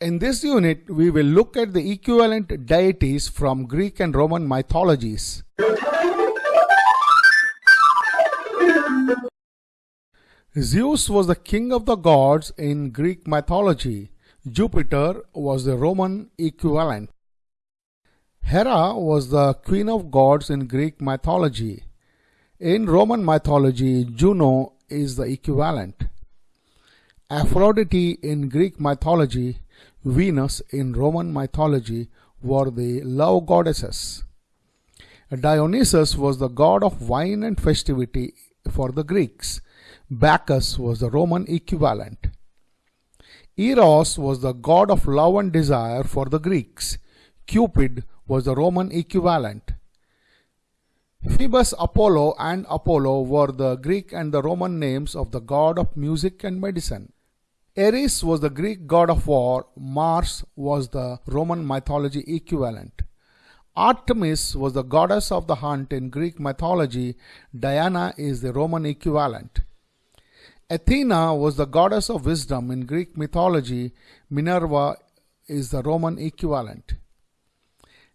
In this unit, we will look at the equivalent deities from Greek and Roman mythologies. Zeus was the king of the gods in Greek mythology. Jupiter was the Roman equivalent. Hera was the queen of gods in Greek mythology. In Roman mythology, Juno is the equivalent. Aphrodite in Greek mythology, Venus in Roman mythology were the love goddesses. Dionysus was the god of wine and festivity for the Greeks. Bacchus was the Roman equivalent. Eros was the god of love and desire for the Greeks. Cupid was the Roman equivalent. Phoebus Apollo and Apollo were the Greek and the Roman names of the god of music and medicine. Ares was the Greek god of war, Mars was the Roman mythology equivalent. Artemis was the goddess of the hunt in Greek mythology, Diana is the Roman equivalent. Athena was the goddess of wisdom in Greek mythology. Minerva is the Roman equivalent.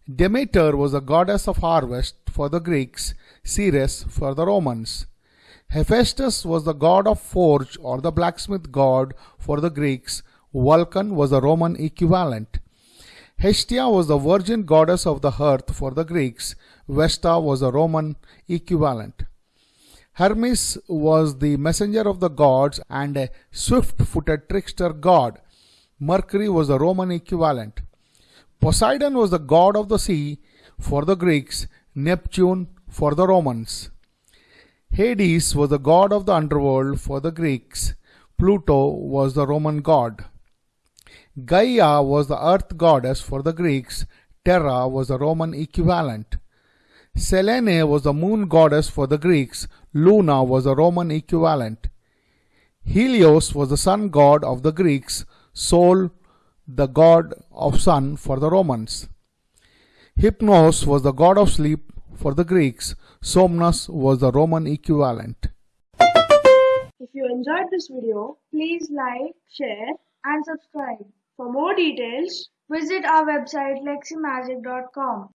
Demeter was the goddess of harvest for the Greeks, Ceres for the Romans. Hephaestus was the god of forge or the blacksmith god for the Greeks. Vulcan was the Roman equivalent. Hestia was the virgin goddess of the hearth for the Greeks. Vesta was the Roman equivalent. Hermes was the messenger of the gods and a swift-footed trickster god. Mercury was the Roman equivalent. Poseidon was the god of the sea for the Greeks, Neptune for the Romans. Hades was the god of the underworld for the Greeks. Pluto was the Roman god. Gaia was the earth goddess for the Greeks. Terra was the Roman equivalent. Selene was the moon goddess for the Greeks. Luna was the Roman equivalent. Helios was the sun god of the Greeks. Sol, the god of sun for the Romans. Hypnos was the god of sleep for the Greeks. Somnus was the Roman equivalent. If you enjoyed this video, please like, share and subscribe. For more details, visit our website leximagic.com.